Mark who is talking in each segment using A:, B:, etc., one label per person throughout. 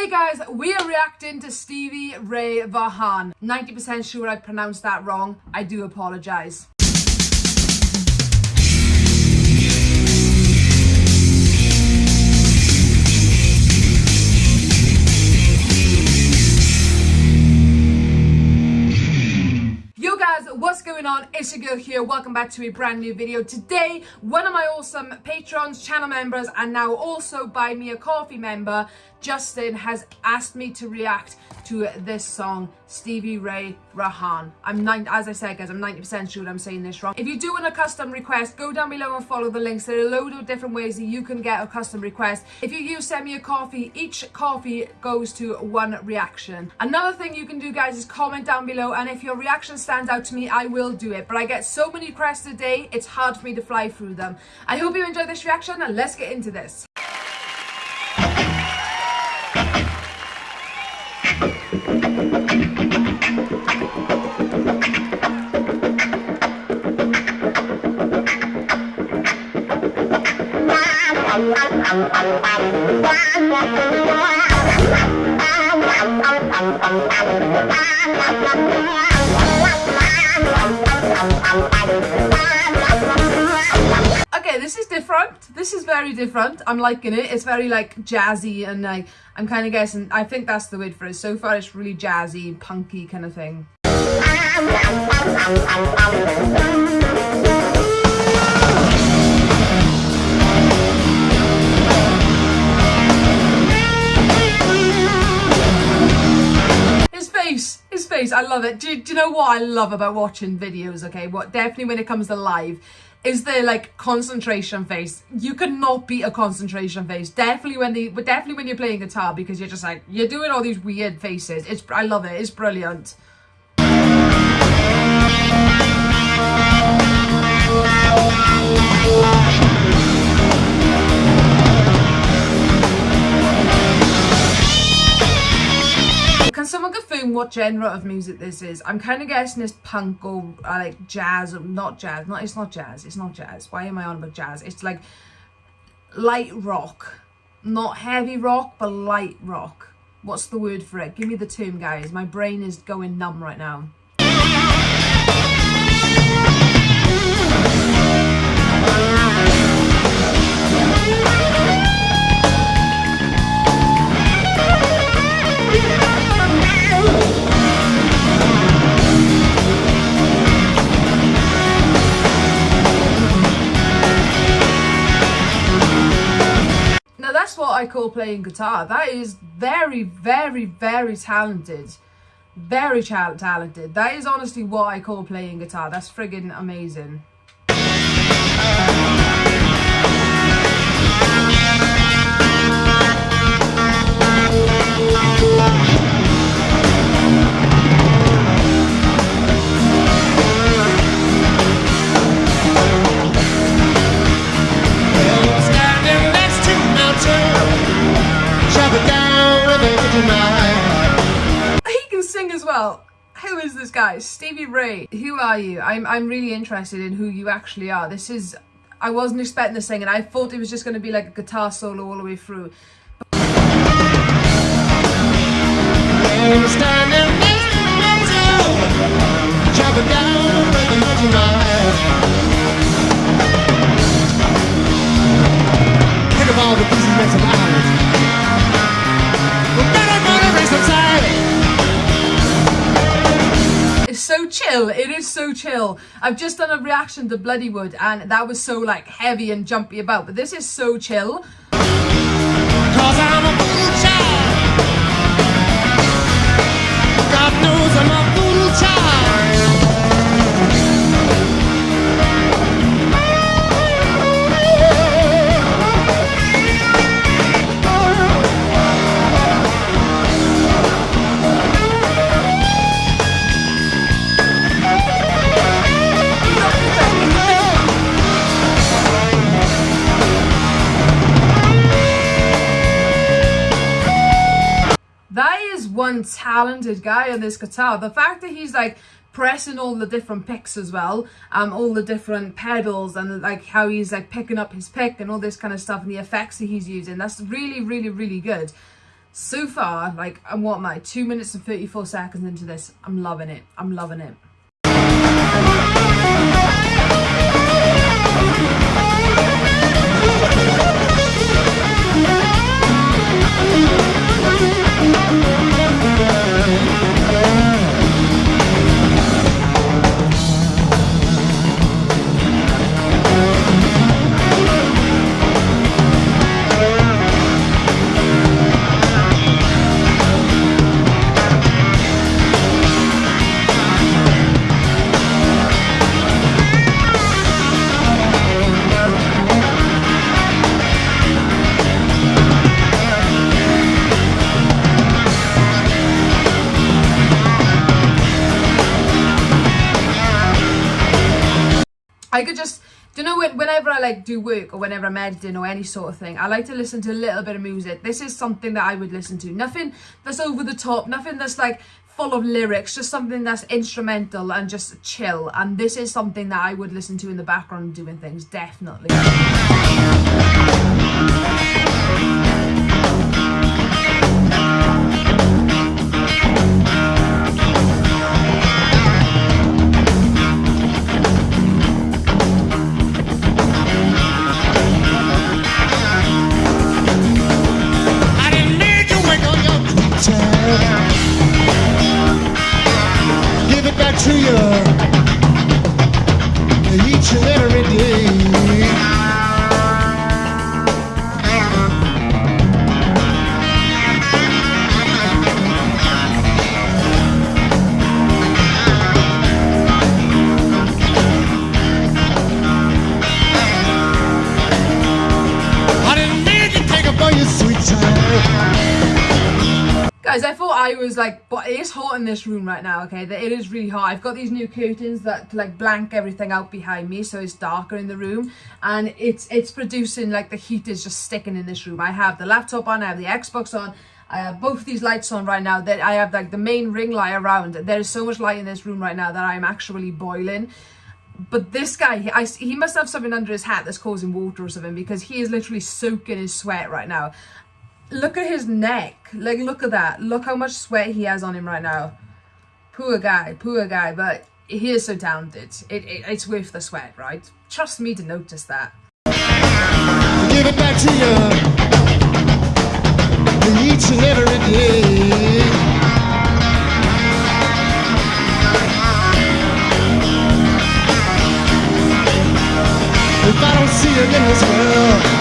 A: Today guys, we are reacting to Stevie Ray Vaughan. 90% sure I pronounced that wrong. I do apologise. On? It's your girl here. Welcome back to a brand new video. Today, one of my awesome patrons, channel members, and now also Buy Me a Coffee member, Justin, has asked me to react to this song, Stevie Ray Vaughan. I'm nine, as I said guys, I'm 90% sure I'm saying this wrong. If you do want a custom request, go down below and follow the links. There are a load of different ways that you can get a custom request. If you use Send Me a Coffee, each coffee goes to one reaction. Another thing you can do guys is comment down below and if your reaction stands out to me, I will do it. But I get so many requests a day, it's hard for me to fly through them. I hope you enjoyed this reaction and let's get into this. Okay, this is different. This is very different. I'm liking it. It's very like jazzy and like I'm kind of guessing. I think that's the word for it. So far, it's really jazzy, punky kind of thing. Love it. Do, do you know what I love about watching videos, okay? What definitely when it comes to live is the like concentration face. You cannot beat a concentration face. Definitely when the but definitely when you're playing guitar because you're just like you're doing all these weird faces. It's I love it. It's brilliant. Can someone confirm what genre of music this is? I'm kind of guessing it's punk or uh, like jazz, or not jazz. Not it's not jazz. It's not jazz. Why am I on about jazz? It's like light rock, not heavy rock, but light rock. What's the word for it? Give me the term, guys. My brain is going numb right now. I call playing guitar. That is very, very, very talented. Very talented. That is honestly what I call playing guitar. That's friggin' amazing. Stevie Ray. Who are you? I'm I'm really interested in who you actually are. This is I wasn't expecting the and I thought it was just going to be like a guitar solo all the way through.
B: Standing
A: chill. It is so chill. I've just done a reaction to Bloodywood and that was so like heavy and jumpy about. But this is so chill.
B: Child. God knows I'm a child.
A: Talented guy on this guitar. The fact that he's like pressing all the different picks as well, um, all the different pedals and like how he's like picking up his pick and all this kind of stuff and the effects that he's using. That's really, really, really good. so far, like, and what my 2 minutes and 34 seconds into this, I'm loving it. I'm loving it. I could just, you know, when, whenever I like do work or whenever I'm editing or any sort of thing, I like to listen to a little bit of music. This is something that I would listen to. Nothing that's over the top, nothing that's like full of lyrics, just something that's instrumental and just chill. And this is something that I would listen to in the background doing things, definitely. Was like, but it is hot in this room right now, okay? That It is really hot. I've got these new curtains that like blank everything out behind me, so it's darker in the room. And it's it's producing like the heat is just sticking in this room. I have the laptop on, I have the Xbox on, I have both these lights on right now. That I have like the main ring light around. There is so much light in this room right now that I'm actually boiling. But this guy, he, I, he must have something under his hat that's causing water or something because he is literally soaking his sweat right now. Look at his neck. Like, look at that. Look how much sweat he has on him right now. Poor guy, poor guy. But he is so talented. It, it, it's worth the sweat, right? Trust me to notice that.
B: Give it back to you each and every day. If I don't see in this world,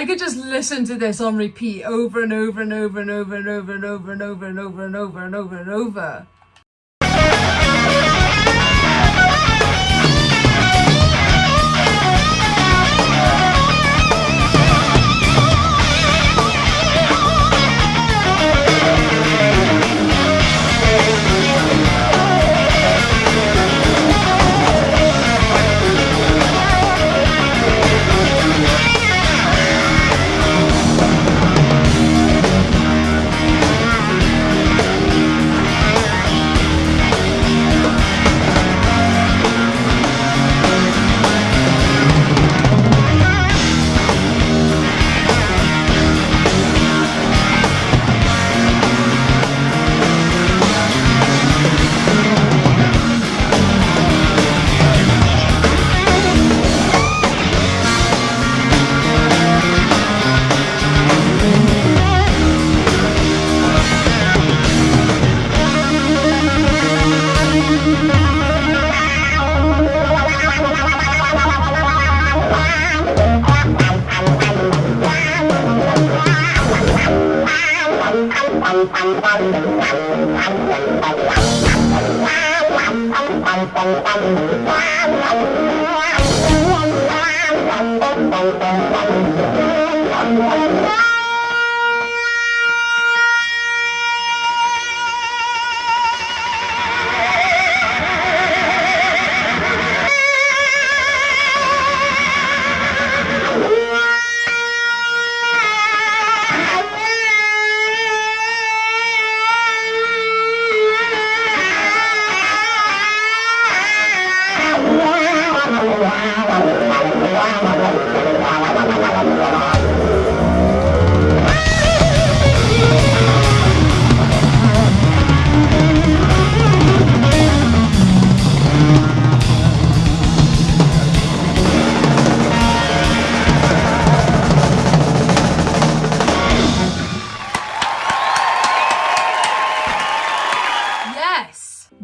A: I could just listen to this on repeat over and over and over and over and over and over and over and over and over and over and over. Thank you.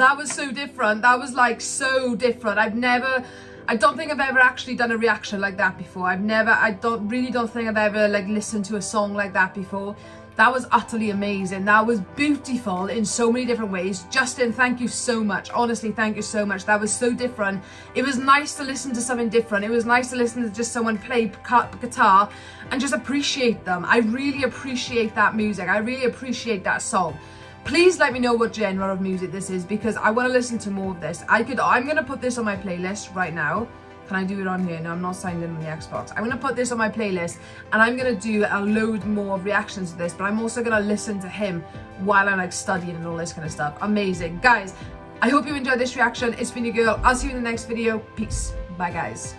A: That was so different. That was like so different. I've never, I don't think I've ever actually done a reaction like that before. I've never, I don't really don't think I've ever like listened to a song like that before. That was utterly amazing. That was beautiful in so many different ways. Justin, thank you so much. Honestly, thank you so much. That was so different. It was nice to listen to something different. It was nice to listen to just someone play guitar and just appreciate them. I really appreciate that music. I really appreciate that song please let me know what genre of music this is because I want to listen to more of this. I could, I'm going to put this on my playlist right now. Can I do it on here? No, I'm not signed in on the Xbox. I'm going to put this on my playlist and I'm going to do a load more reactions to this, but I'm also going to listen to him while I'm like studying and all this kind of stuff. Amazing. Guys, I hope you enjoyed this reaction. It's been your girl. I'll see you in the next video. Peace. Bye, guys.